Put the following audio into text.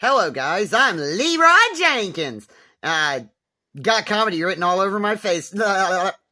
Hello, guys. I'm Leroy Jenkins. Uh, got comedy written all over my face.